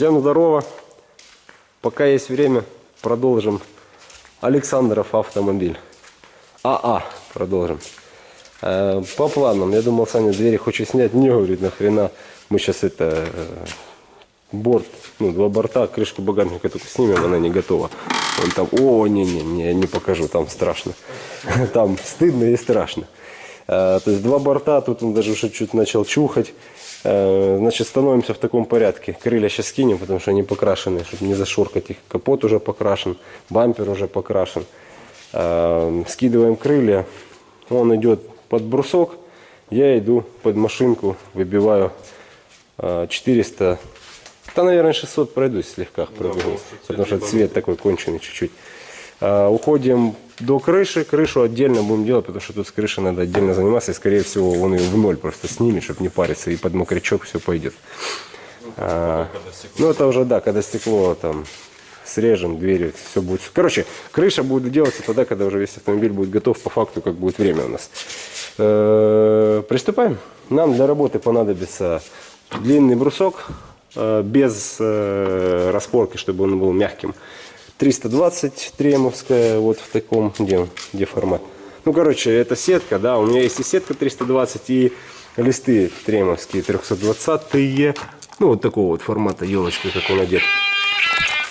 Всем здорово. Пока есть время, продолжим. Александров автомобиль. АА продолжим. Э, по планам, я думал, Саня двери хочет снять. Не, говорит, нахрена. Мы сейчас это э, борт, ну, два борта, крышку багажника только снимем, она не готова. Он там, о, не-не-не, я не покажу, там страшно. Там стыдно и страшно. Э, То есть два борта, тут он даже уже чуть начал чухать. Э, Значит, становимся в таком порядке. Крылья сейчас скинем, потому что они покрашены, чтобы не зашоркать их. Капот уже покрашен, бампер уже покрашен. Э, Скидываем крылья, он идет под брусок, я иду под машинку, выбиваю э, 400, да, наверное, 600 пройдусь слегка, пробегу, потому что цвет такой конченый чуть-чуть. А, Уходим до крыши, крышу отдельно будем делать, потому что тут с крышей надо отдельно заниматься, и скорее всего он ее в ноль просто снимет, чтобы не париться, и под мокрячок все пойдет. А, ну это уже да, когда стекло там срежем, двери, все будет. Короче, крыша будет делаться тогда, когда уже весь автомобиль будет готов, по факту, как будет время у нас. Э, Приступаем. Нам для работы понадобится длинный брусок, э, без э, распорки, чтобы он был мягким. 320 тремовская, вот в таком, где, где формат. Ну, короче, это сетка, да, у меня есть и сетка 320, и листы тремовские 320-е. Ну, вот такого вот формата, елочка, как он одет.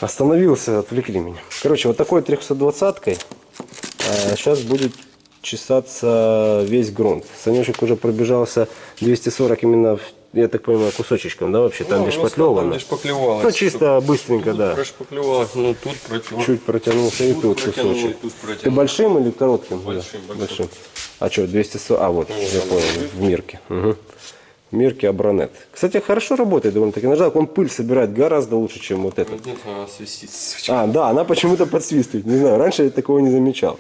Остановился, отвлекли меня. Короче, вот такой 320-кой сейчас будет чесаться весь грунт. Санечек уже пробежался 240 именно, в- я так понимаю, кусочечком, да, вообще? Там Ну, основном шпатлевано. Ну, чисто быстренько, да. Прошпаклевалось, ну тут протянул. Чуть протянулся и Тут тут кусочек. и тут Ты большим или коротким? Большим, Да, большим. А что, 240? А, вот, я понял, в Мирке. Угу. В Мирке Абронет. Кстати, хорошо работает довольно-таки. Нажал, он пыль собирает гораздо лучше, чем вот этот. Нет, она свистит. А, да, она почему-то подсвистывает. Не знаю, раньше я такого не замечал.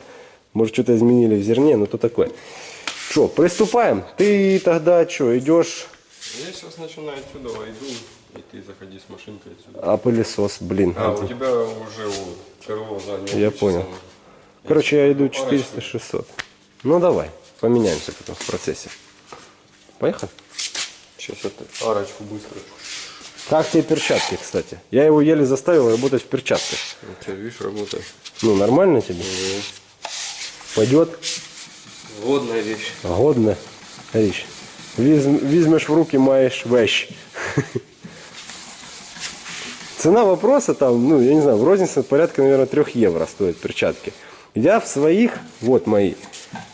Может, что-то изменили в зерне, но то такое. Что, приступаем? Ты тогда что, идешь, Я сейчас начинаю отсюда, иду, и ты заходи с машинкой отсюда. а пылесос, блин. А, у тебя уже вот крыло заднее. Я понял. Короче, я иду Парочку. 400-600. Ну, давай, поменяемся потом в процессе. Поехали? Сейчас это арочку быстро. Как тебе перчатки, кстати? Я его еле заставил работать в перчатках. У тебя, видишь, работает. Ну, нормально тебе? Пойдет? Водная вещь. Годно. Річ. Візь- Візьмеш в руки, маєш вещь. Цена вопроса там, ну, я не знаю, в рознице порядка, наверное, 3 евро стоят перчатки. Я в своих, вот мои,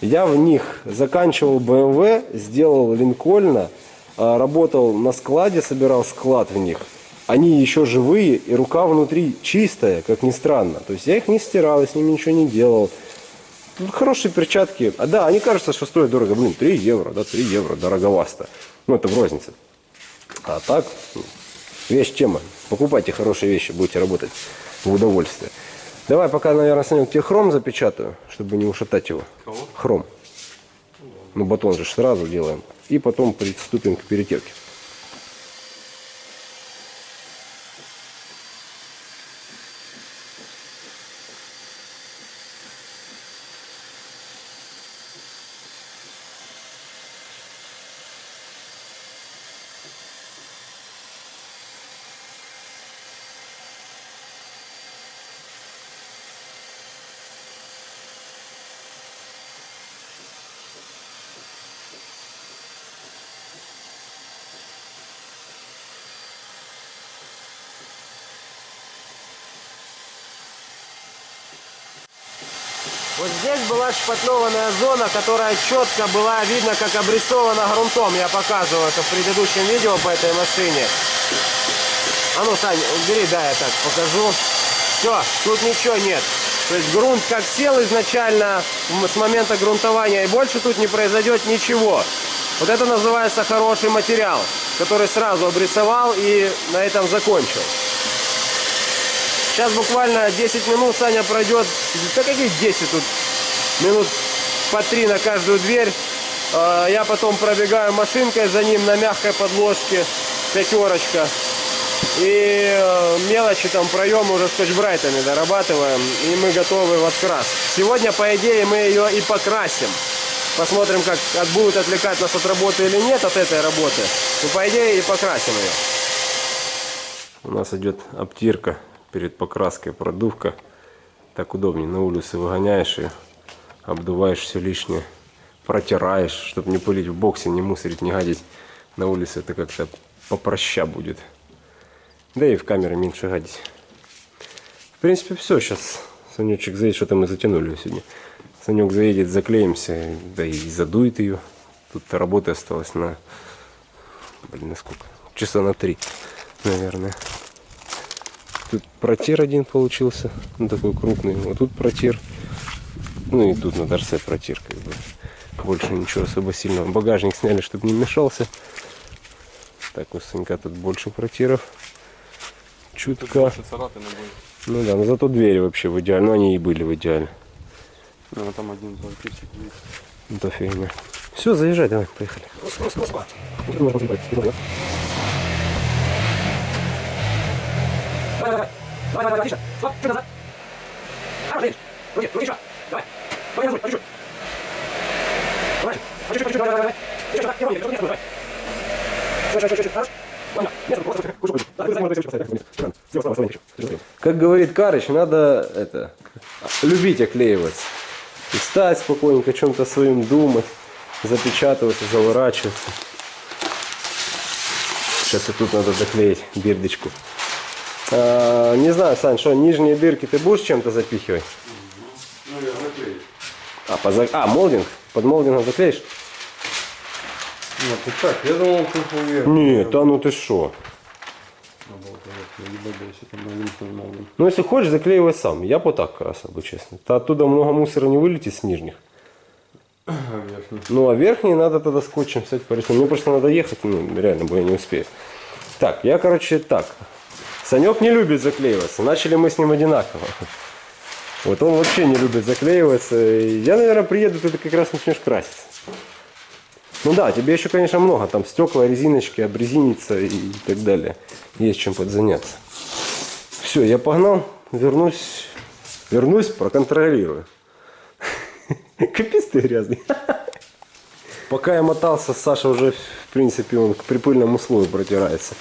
я в них заканчивал BMW, сделал Линкольна, а, работал на складе, собирал склад в них. Они еще живые, и рука внутри чистая, как ни странно. То есть я их не стирал, я с ними ничего не делал. Ну, Хорошие перчатки. А да, они кажутся, что стоят дорого. Блин, 3 евро, да, 3 евро, дороговасто. Ну, это в рознице. А так, ну, вещь тема. Покупайте хорошие вещи, будете работать в удовольствие. Давай пока, наверное, Санек, тебе хром запечатаю, чтобы не ушатать его. Кого? Хром. Ну, батон же сразу делаем. И потом приступим к перетерке. Вот здесь была шпатлеванная зона, которая четко была видно, как обрисована грунтом. Я показывал это в предыдущем видео по этой машине. А ну, Сань, убери, да, я так покажу. Все, тут ничего нет. То есть грунт как сел изначально с момента грунтования, и больше тут не произойдет ничего. Вот это называется хороший материал, который сразу обрисовал и на этом закончил. Сейчас буквально 10 минут Саня пройдет. Да какие 10 тут? Минут по 3 на каждую дверь. А, Я потом пробегаю машинкой за ним на мягкой подложке. Пятерочка. И э, мелочи там проемы уже скотч-брайтами дорабатываем. И мы готовы в открас. Сегодня, по идее, мы ее и покрасим. Посмотрим, как будет отвлекать нас от работы или нет, от этой работы. Ну, по идее, и покрасим ее. У нас идет обтирка перед покраской, продувка. Так удобнее. На улицу выгоняешь и обдуваешь все лишнее. Протираешь, чтобы не пылить в боксе, не мусорить, не гадить. На улице это как-то попроща будет. Да и в камеры меньше гадить. В принципе, все. Сейчас Санечек заедет, что-то мы затянули сегодня. Санек заедет, заклеимся, да и задует ее. Тут работы осталось на... Блин, на сколько? Часа на три, наверное. Тут протир один получился, ну, такой крупный. Вот тут протир. Ну и тут на торце протир, как бы. Больше ничего особо сильного. Багажник сняли, чтобы не мешался. Так, у Санька тут больше протиров. Чутка. Ну да, но зато двери вообще в идеале. Ну они и были в идеале. Ну, а там один пальчик есть. Это фигня. Все, заезжай, давай, поехали. Как говорит Карыч, надо это любить оклеиваться. И стать спокойненько, о чем-то своим думать, запечатываться, заворачиваться. Сейчас и тут надо заклеить бирдочку. А, не знаю, Сань, что, нижние дырки ты будешь чем-то запихивать? Ну, я заклею. А, поза- а, молдинг? Под молдингом заклеишь? Вот, и так, я думал, ты поверил. Нет, а ну ты маленький молдин. Ну, если хочешь, заклеивай сам. Я бы так красил бы, честно. То оттуда много мусора не вылетит с нижних. А верхний? Ну, а верхние надо тогда скотчем взять порисовать. Мне просто надо ехать, ну, реально, бо я не успею. Так, я, короче, так. Санек не любит заклеиваться. Начали мы с ним одинаково. Вот он вообще не любит заклеиваться. Я, наверное, приеду, ты как раз начнешь краситься. Ну да, тебе еще, конечно, много. Там стекла, резиночки, обрезиниться и так далее. Есть чем подзаняться. Все, я погнал. Вернусь. Вернусь, проконтролирую. Капец ты грязный. Пока я мотался, Саша уже, в принципе, он к припыльному слою протирается.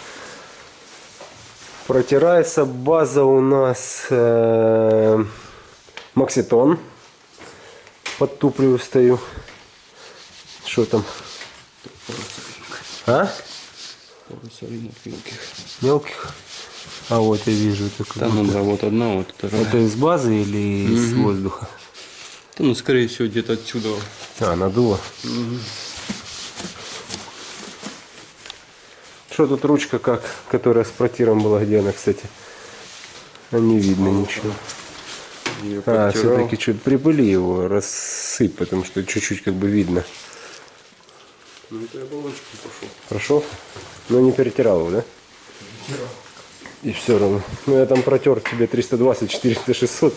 Протирается база у нас э, Макситон. Подтуплю стою. Что там? А? Мелких. Мелких? А вот я вижу. Там, будто- ну, да, вот одна, вот вторая. это из базы или из воздуха? Да, ну, скорее всего, где-то отсюда. А, надуло. Что тут ручка как, которая с протиром была, где она, кстати? А не видно ничего. Я А, все-таки чуть припыли его, рассыпь, потому что чуть-чуть как бы видно. Ну, это я баллончиком пошел. Прошел? Но не перетирал его, да? И все равно. Ну я там протер тебе 320, 400, 600.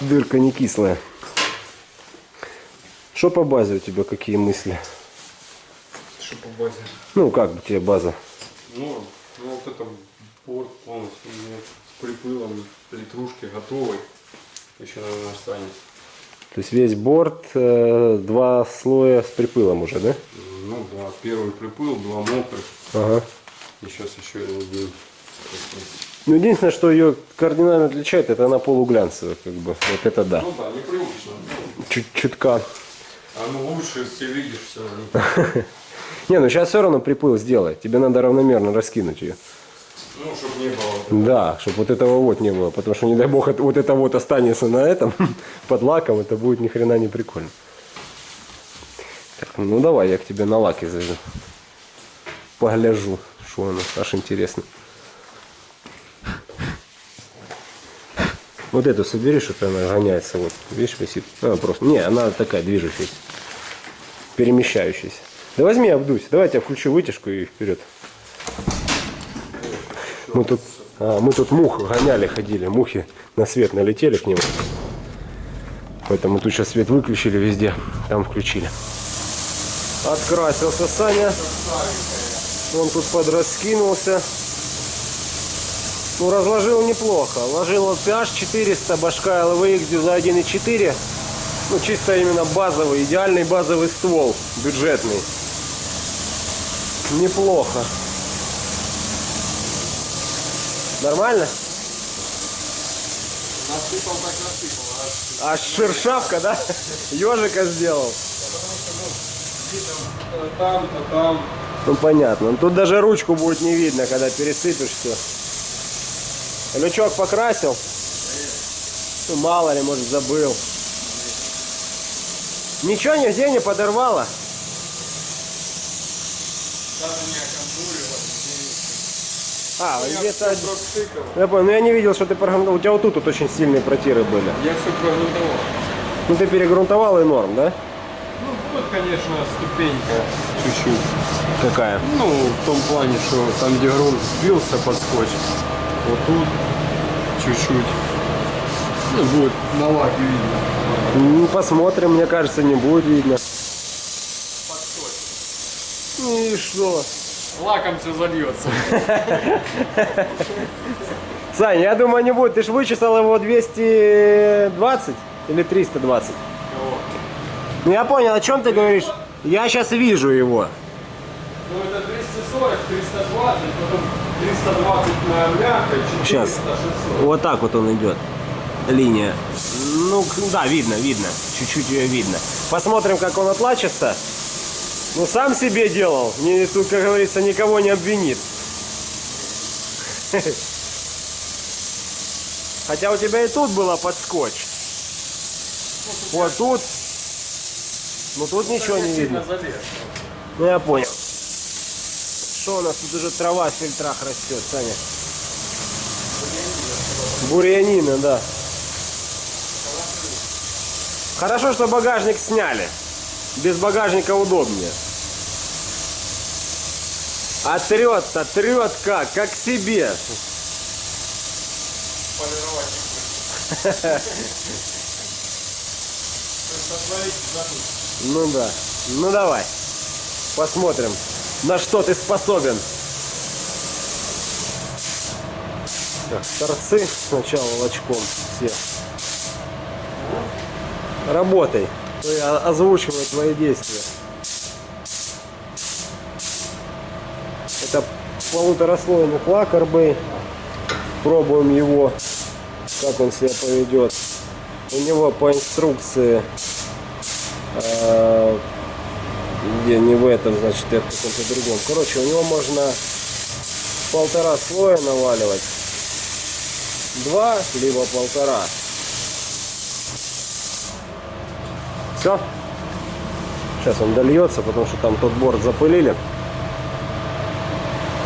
Дырка не кислая. Что по базе у тебя, какие мысли? Что по базе? Ну, как бы тебе база? Ну, ну вот это борт полностью у меня с припылом, литрушки готовый. Еще, наверное, останется. То есть весь борт, э, два слоя с припылом уже, да? Ну да, первый припыл, два мокрых. Ага. И сейчас еще один. Ну, единственное, что ее кардинально отличает, это она полуглянцевая, как бы. Вот это да. Ну да, непривычно. Чуть чутка. А ну лучше, если видишь все равно. Не, ну сейчас все равно припыл сделать. Тебе надо равномерно раскинуть ее. Ну, чтобы не было. Да, чтобы вот этого вот не было. Потому что, не дай бог, вот это вот останется на этом, под лаком, это будет ни хрена не прикольно. Так, ну давай, я к тебе на лаке зайду. Погляжу, что оно, аж интересно. Вот эту собери, что-то она гоняется. Вот, видишь, висит. А, просто. Не, она такая движущаяся. Перемещающаяся. Да возьми, обдуйся. Давай я включу вытяжку и вперед. Мы тут, а, мы тут мух гоняли, ходили. Мухи на свет налетели к нему. Поэтому тут сейчас свет выключили везде. Там включили. Открасился Саня. Он тут подраскинулся. Ну, разложил неплохо. Ложил вот PH 400, башка LVX дюза 1.4. Ну, чисто именно базовый, идеальный базовый ствол, бюджетный. Неплохо. Нормально? Насыпал так насыпал, а А шершавка, да? Ежика сделал. там, то там. Ну понятно. Ну, Тут даже ручку будет не видно, когда пересыпешь все. Лючок покрасил. Ну, мало ли, может, забыл. Ничего нигде не подорвало. Даже не оконтурило. А, Я где-то... пропшикал. Я понял, но я не видел, что ты прогрунтовал. У тебя вот тут вот очень сильные протиры были. Я все прогрунтовал. Ну ты перегрунтовал и норм, да? Ну, вот, конечно, ступенька чуть-чуть. Какая? Ну, в том плане, что там, где грунт сбился под скотч, вот тут чуть-чуть. Ну, будет на лаке видно. Ну, посмотрим, мне кажется, не будет видно. Ну И что? Лаком все зальется. Сань, я думаю, не будет. Ты же вычесал его 220 или 320? Ну я понял, о чем ты говоришь. Я сейчас вижу его. Ну, это 340, 320, потом 320 на мягкой, 400, Сейчас. 600. Вот так вот он идет. Линия. Ну, да, видно, видно. Чуть-чуть ее видно. Посмотрим, как он отлачится. Ну, сам себе делал. Не, тут, как говорится, никого не обвинит. Хотя у тебя и тут было под скотч. Вот тут. Ну тут ничего не видно. Ну я понял. Что у нас тут уже трава в фильтрах растет, Саня? Бурьянина, да. Хорошо, что багажник сняли. Без багажника удобнее. А трет-то, трет как, как себе. Ну да. Ну давай. Посмотрим, на что ты способен. Так, торцы сначала волочком все. Работай. Я озвучиваю твои действия. Это полутораслойный лак Арбей. Пробуем его, как он себя поведет. У него по инструкции э, где не в этом, значит, я в каком-то другом. Короче, у него можно полтора слоя наваливать. Два, либо полтора. Все. Сейчас он дольется, потому что там тот борт запылили.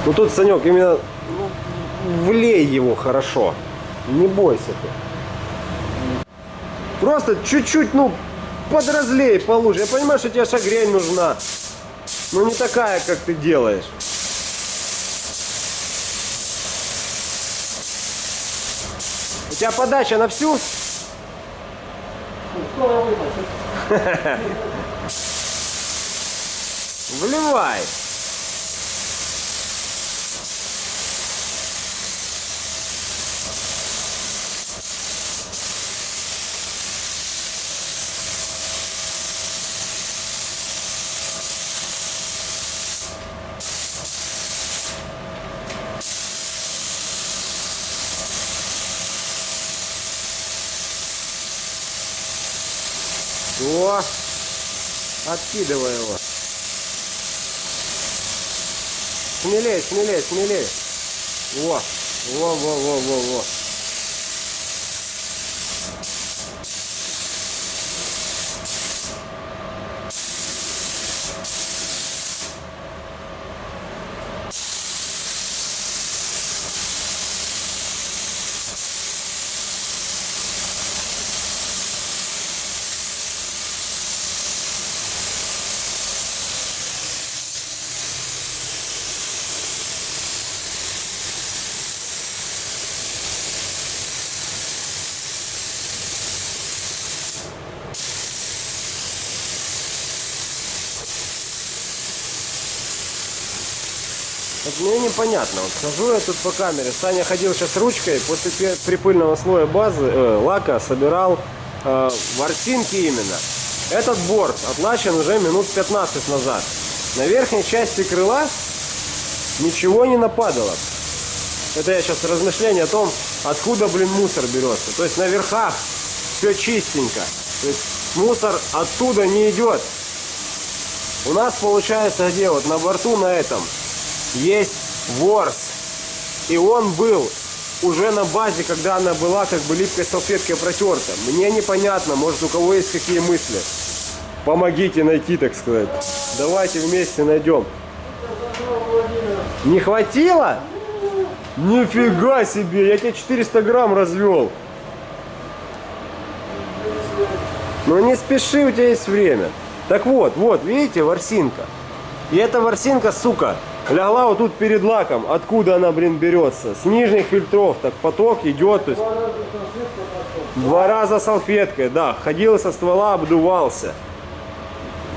Ну тут, Санек, именно ну, влей его хорошо. Не бойся ты. Просто чуть-чуть, ну, подразлей по луже. Я понимаю, что тебе шагрень нужна. Но не такая, как ты делаешь. У тебя подача на всю? Вливай. О, откидывай его. Смелее, смелее, смелее. Во, во, во, во, во, во. Непонятно. Вот хожу я тут по камере. Саня ходил сейчас ручкой после припыльного слоя базы, э, лака собирал э, ворсинки именно. Этот борт отлачен уже минут 15 назад. На верхней части крыла ничего не нападало. это я сейчас размышление о том, откуда, блин, мусор берется. То есть на верхах все чистенько. То есть мусор оттуда не идет. У нас получается где вот на борту на этом есть ворс. И он был уже на базе, когда она была как бы липкой салфеткой протерта. Мне непонятно, может у кого есть какие мысли. Помогите найти, так сказать. Давайте вместе найдем. Не хватило? Нифига себе, я тебе 400 грамм развел. Но не спеши, у тебя есть время. Так вот, вот, видите, ворсинка. И эта ворсинка, сука, лягла вот тут перед лаком. Откуда она, блин, берется? С нижних фильтров. Так поток идет. То есть... Два раза салфеткой, да. Ходил со ствола, обдувался.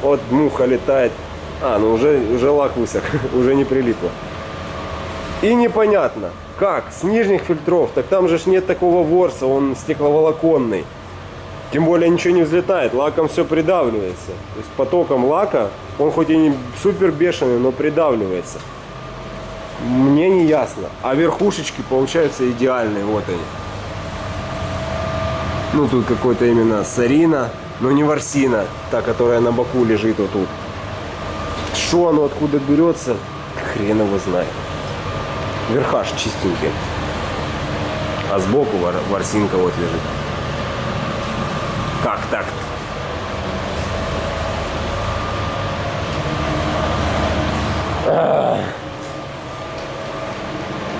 Вот муха летает. А, ну уже, уже лак высох, уже не прилипло. И непонятно, как, с нижних фильтров, так там же ж нет такого ворса, он стекловолоконный. Тем более ничего не взлетает, лаком все придавливается. То есть потоком лака, он хоть и не супер бешеный, но придавливается. Мне не ясно. А верхушечки получаются идеальные, вот они. Ну тут какой-то именно сарина, но не ворсина, та, которая на боку лежит вот тут. Что оно откуда берется, хрен его знает. Верхаш чистенький. А сбоку вор, ворсинка вот лежит. Как так?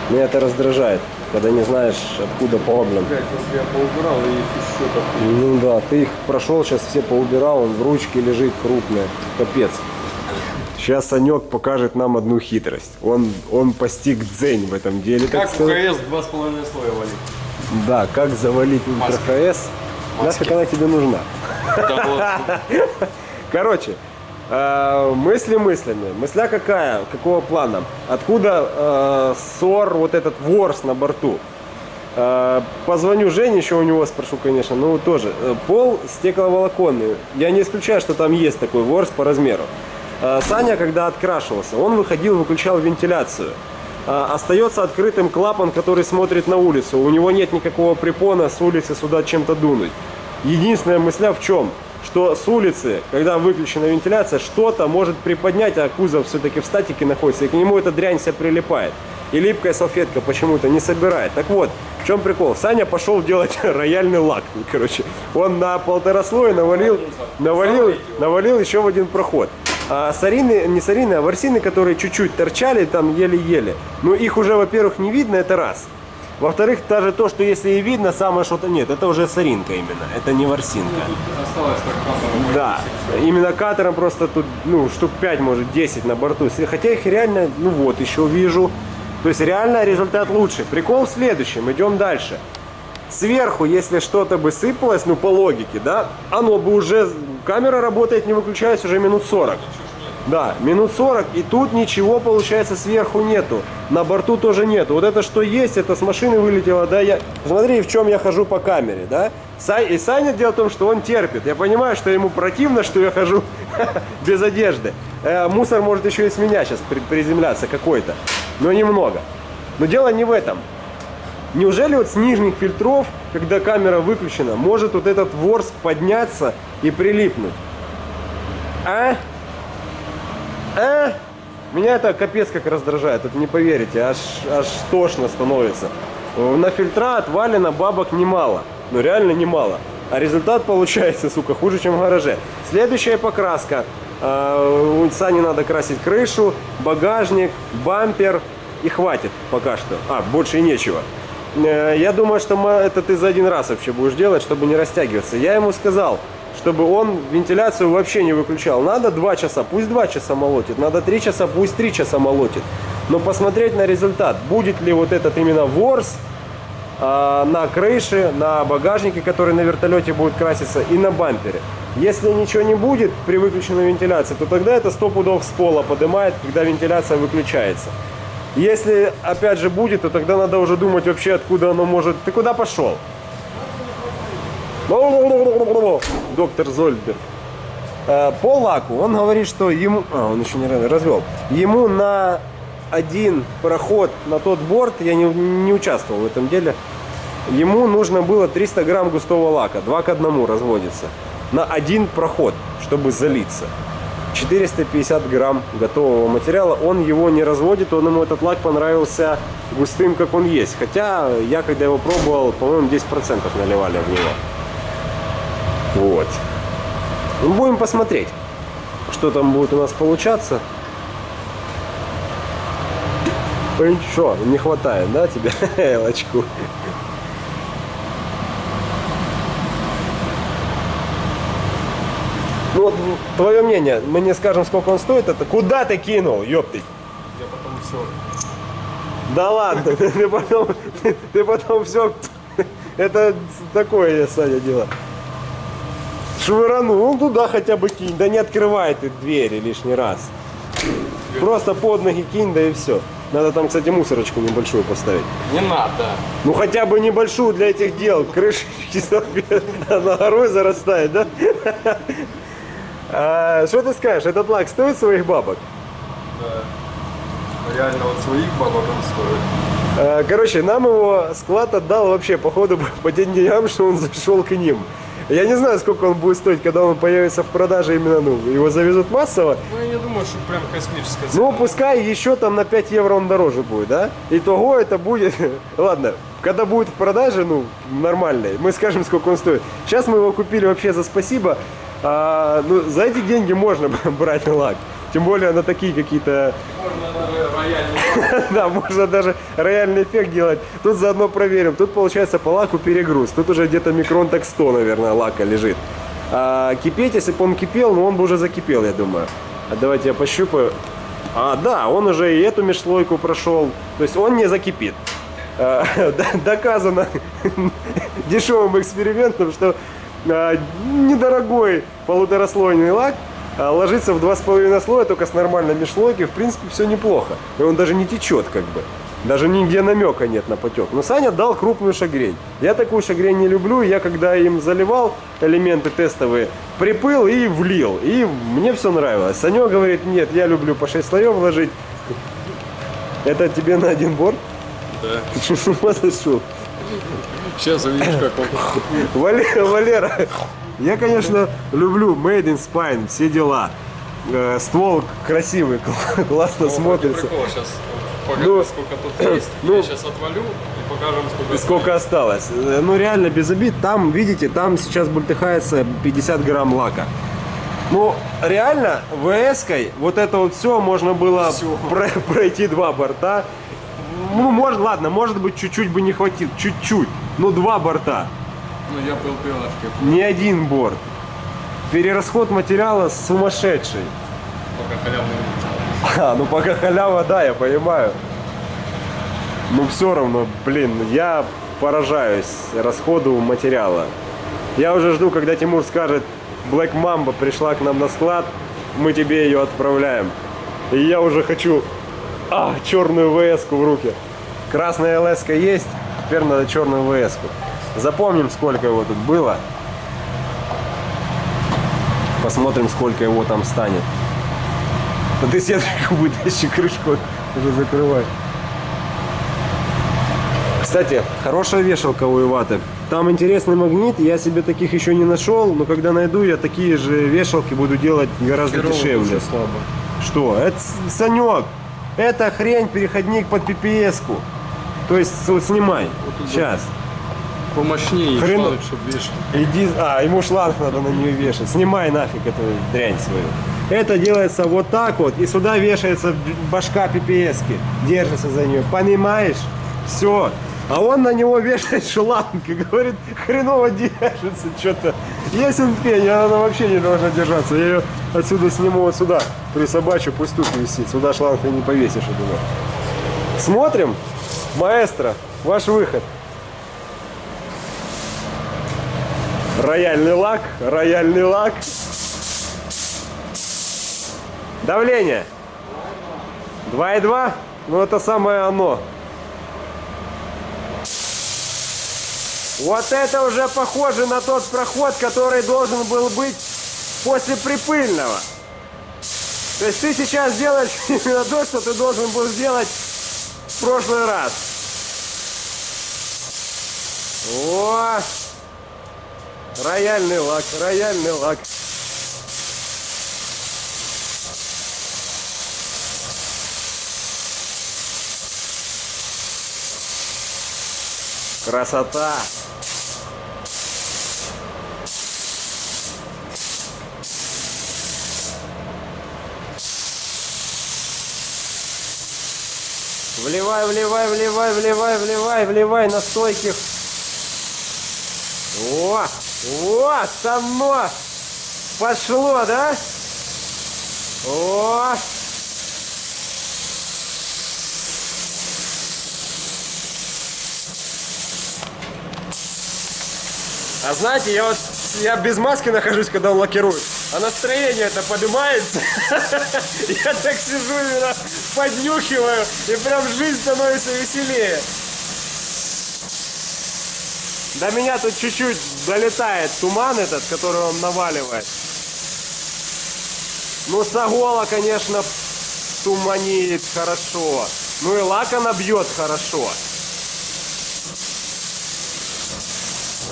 Меня это раздражает, когда не знаешь, откуда проблем. Блять, если я поубирал, и их еще так. Ну да, ты их прошел, сейчас все поубирал, он в ручке лежит крупная. Капец. Сейчас Санек покажет нам одну хитрость. Он, он постиг дзень в этом деле. Как в. КС два с половиной слоя валить? Да, как завалить ультра ХС. Нафиг она тебе нужна. Короче, э, мысли мыслями. Мысля какая? Какого плана? Откуда э, ссор, вот этот ворс на борту? Э, позвоню Жене, еще у него спрошу, конечно. Ну, тоже. Пол стекловолоконный. Я не исключаю, что там есть такой ворс по размеру. Саня, когда открашивался, он выходил, выключал вентиляцию. Э, Остается открытым клапан, который смотрит на улицу. У него нет никакого препона с улицы сюда чем-то дунуть. Единственная мысля в чем? Что с улицы, когда выключена вентиляция, что-то может приподнять, а кузов все-таки в статике находится, и к нему эта дрянь вся прилипает. И липкая салфетка почему-то не собирает. Так вот, в чем прикол? Саня пошел делать рояльный лак. Короче, он на полтора слоя навалил, навалил, навалил еще в один проход. А сарины, не сарины, а ворсины, которые чуть-чуть торчали там еле-еле. Ну их уже, во-первых, не видно, это раз. Во-вторых, даже то, что если и видно, самое что-то нет, это уже соринка именно, это не ворсинка. Да, именно катером просто тут, ну, штук 5, может, 10 на борту. Хотя их реально, ну вот, еще вижу. То есть реально результат лучше. Прикол в следующем, идем дальше. Сверху, если что-то бы сыпалось, ну, по логике, да, оно бы уже, камера работает, не выключаясь уже минут 40. Да, минут 40, и тут ничего, получается, сверху нету. На борту тоже нету. Вот это что есть, это с машины вылетело, да, я... Смотри, в чем я хожу по камере, да? И Саня дело в том, что он терпит. Я понимаю, что ему противно, что я хожу без одежды. Э, мусор может еще и с меня сейчас при- приземляться какой-то, но немного. Но дело не в этом. Неужели вот с нижних фильтров, когда камера выключена, может вот этот ворс подняться и прилипнуть? А? А? Меня это капец как раздражает, это не поверите, аж, аж тошно становится. На фильтра отвалено бабок немало, ну реально немало. А результат получается, сука, хуже, чем в гараже. Следующая покраска. А, У Сани надо красить крышу, багажник, бампер и хватит пока что. А, больше и нечего. Э, Я думаю, что это ты за один раз вообще будешь делать, чтобы не растягиваться. Я ему сказал, чтобы он вентиляцию вообще не выключал. Надо 2 часа, пусть 2 часа молотит. Надо 3 часа, пусть 3 часа молотит. Но посмотреть на результат. Будет ли вот этот именно ворс а, на крыше, на багажнике, который на вертолете будет краситься, и на бампере. Если ничего не будет при выключенной вентиляции, то тогда это 100 пудов с пола поднимает, когда вентиляция выключается. Если опять же будет, то тогда надо уже думать вообще, откуда оно может... Ты куда пошел? Доктор Зольберг. Э, По лаку он говорит, что ему... А, он еще не раз- развел. Ему на один проход на тот борт, я не, не участвовал в этом деле, ему нужно было 300 грамм густого лака, 2 к 1 разводится, на один проход, чтобы залиться. 450 грамм готового материала, он его не разводит, он ему этот лак понравился густым, как он есть. Хотя я, когда его пробовал, по-моему, 10% наливали в него. Вот. Ну, будем посмотреть, что там будет у нас получаться. Что, не хватает, да, тебе лачку? Ну твое мнение, мы не скажем, сколько он стоит, это куда ты кинул, ёптыть? Я потом все. Да ладно, ты потом, ты потом все, это такое, Саня, дело. Швыранул, ну туда хотя бы кинь, да не открывай ты двери лишний раз. Просто под ноги кинь, да и все. Надо там, кстати, мусорочку небольшую поставить. Не надо. Ну хотя бы небольшую для этих дел. Крышечки на горой зарастает, да? А, Что ты скажешь, этот лак стоит своих бабок? Да. Реально вот своих бабок он стоит. А, Короче, нам его склад отдал вообще, походу, по тем деньгам, что он зашел к ним. Я не знаю, сколько он будет стоить, когда он появится в продаже именно, ну, его завезут массово. Ну, я не думаю, что прям космическая цена. Ну, пускай еще там на 5 евро он дороже будет, да? Итого это будет... Ладно, когда будет в продаже, ну, нормальный, мы скажем, сколько он стоит. Сейчас мы его купили вообще за спасибо. А, ну, за эти деньги можно брать лак. Тем более на такие какие-то... Да, можно даже рояльный эффект делать. Тут заодно проверим. Тут получается по лаку перегруз. Тут уже где-то микрон так 100, наверное, лака лежит. А кипеть, если бы он кипел, ну он бы уже закипел, я думаю. А давайте я пощупаю. А, да, он уже и эту межслойку прошел. То есть он не закипит. А, доказано дешевым экспериментом, что недорогой полутораслойный лак а, ложится в два с половиной слоя, только с нормальной межслойки, в принципе, все неплохо. И он даже не течет, как бы. Даже нигде намека нет на потек. Но Саня дал крупную шагрень. Я такую шагрень не люблю. Я когда им заливал элементы тестовые, припыл и влил. И мне все нравилось. Саня говорит, нет, я люблю по 6 слоев ложить. Это тебе на один борт? Да. Ты что, с ума сошел? Сейчас увидишь, как он. Валера, Валера, я, конечно, люблю Made in Spine, все дела. Э, Ствол красивый, кл- классно смотрится. Сейчас покажем, Ну, сколько тут есть. ну, Я сейчас отвалю и покажем, сколько. Сколько осталось? Э, Ну, реально, без обид. Там, видите, там сейчас бультыхается 50 грамм лака. Ну, реально, ВС-кой вот это вот все можно было про- пройти два борта. Ну, может, ладно, может быть, чуть-чуть бы не хватило, чуть-чуть. Ну, два борта, Ну, я пил пилочки. не один борт. Перерасход материала сумасшедший. Пока халявный не А, ну пока халява, да, я понимаю. Ну все равно, блин, я поражаюсь расходу материала. Я уже жду, когда Тимур скажет, Black Mamba пришла к нам на склад, мы тебе ее отправляем. И я уже хочу а, черную вс в руки. Красная лс есть, теперь надо черную вс -ку. Запомним, сколько его тут было. Посмотрим, сколько его там станет. Да ты сеточку вытащи, крышку уже закрывай. Кстати, хорошая вешалка у Иваты. Там интересный магнит, я себе таких еще не нашел, но когда найду, я такие же вешалки буду делать гораздо дешевле. слабо. Что? Это Санек, это хрень, переходник под PPS-ку. То есть вот снимай. тут Сейчас. Помощнее, Хрен- шланг, чтобы вешать. Иди, а, ему шланг надо на нее вешать. Снимай нафиг эту дрянь свою. Это делается вот так вот, и сюда вешается башка PPS-ки. Держится за нее. Понимаешь? Все. А он на него вешает шланг и говорит, хреново держится что-то. Если пень, она вообще не должна держаться. Я ее отсюда сниму вот сюда, присобачу, пусть тут висит. Сюда шланг ты не повесишь, я думаю. Смотрим. Маэстро, ваш выход. Рояльный лак, рояльный лак. Давление. 2,2. Ну это самое оно. Вот это уже похоже на тот проход, который должен был быть после припыльного. То есть ты сейчас делаешь именно то, что ты должен был сделать в прошлый раз. О! Рояльный лак, рояльный лак. Красота! Вливай, вливай, вливай, вливай, вливай, вливай на стойких. О, о, само пошло, да? О, А знаете, я вот я без маски нахожусь, когда он лакирует. А настроение это поднимается. Я так сижу поднюхиваю, и прям жизнь становится веселее. До меня тут чуть-чуть долетает туман этот, который он наваливает. Ну, Сагола, конечно, туманит хорошо. Ну и лак она бьет хорошо.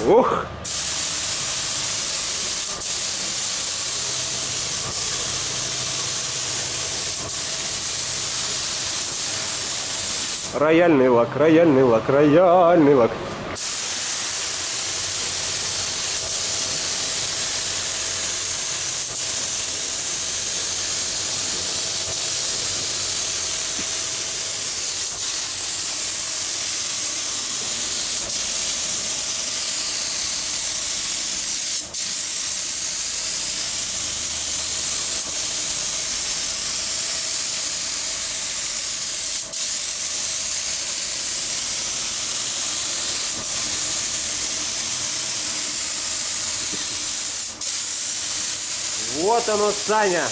Ух! Рояльный лак, рояльный лак, рояльный лак. Вот оно, Саня.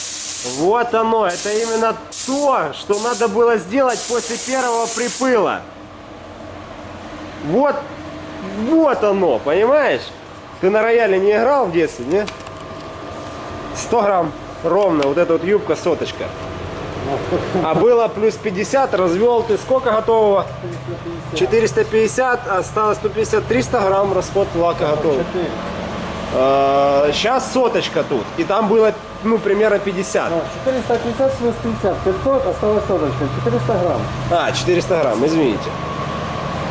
Вот оно. Это именно то, что надо было сделать после первого припыла. Вот, вот оно, понимаешь? Ты на рояле не играл в детстве, не? 100 грамм ровно, вот эта вот юбка соточка. А было плюс 50, развел ты сколько готового? 450, осталось 150, 300 грамм расход лака готов. Сейчас соточка тут, и там было, ну, примерно 50. 450 плюс 50, 500, осталось соточка, 400 грамм. А, 400 грамм, извините.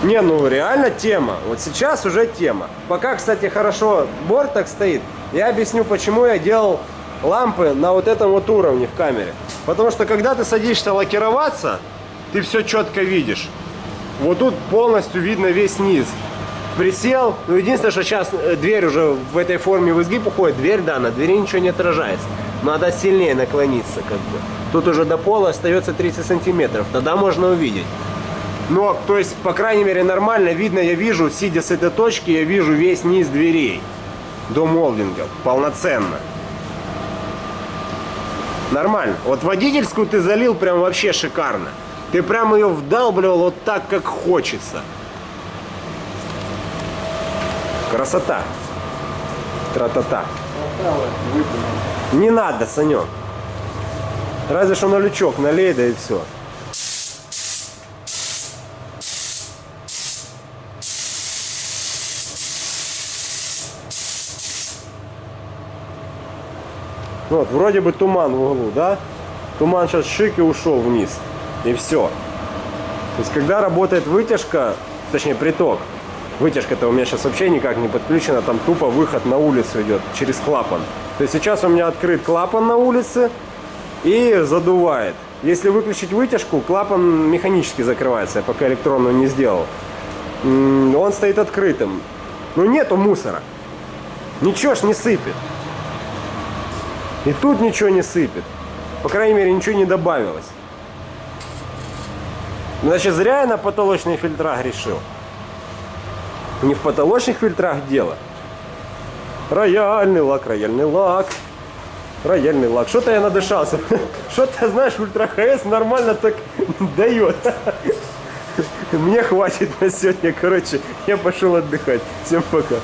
Не, ну реально тема. Вот сейчас уже тема. Пока, кстати, хорошо борт так стоит, я объясню, почему я делал лампы на вот этом вот уровне в камере. Потому что когда ты садишься лакироваться, ты все четко видишь. Вот тут полностью видно весь низ. Присел, ну единственное, что сейчас э, дверь уже в этой форме в изгиб уходит, дверь, да, на двери ничего не отражается. Надо сильнее наклониться, как бы. Тут уже до пола остается 30 сантиметров, тогда можно увидеть. Но, то есть, по крайней мере, нормально видно, я вижу, сидя с этой точки, я вижу весь низ дверей до молдинга, полноценно. Нормально. Вот водительскую ты залил прям вообще шикарно. Ты прям ее вдалбливал вот так, как хочется. Красота. Тра-та-та. Не надо, Санек. Разве что на лючок налей, да и все. Вот, вроде бы туман в углу, да? Туман сейчас шик и ушел вниз. И все. То есть, когда работает вытяжка, точнее приток, вытяжка-то у меня сейчас вообще никак не подключена, там тупо выход на улицу идет через клапан. То есть сейчас у меня открыт клапан на улице и задувает. Если выключить вытяжку, клапан механически закрывается, я пока электронную не сделал. Он стоит открытым. Но нету мусора. Ничего ж не сыпет. И тут ничего не сыпет. По крайней мере, ничего не добавилось. Значит, зря я на потолочные фильтра грешил. Не в потолочных фильтрах дело. Рояльный лак, рояльный лак. Рояльный лак. Что-то я надышался. Что-то, знаешь, ультра ХС нормально так дает. Мне хватит на сегодня. Короче, я пошел отдыхать. Всем пока.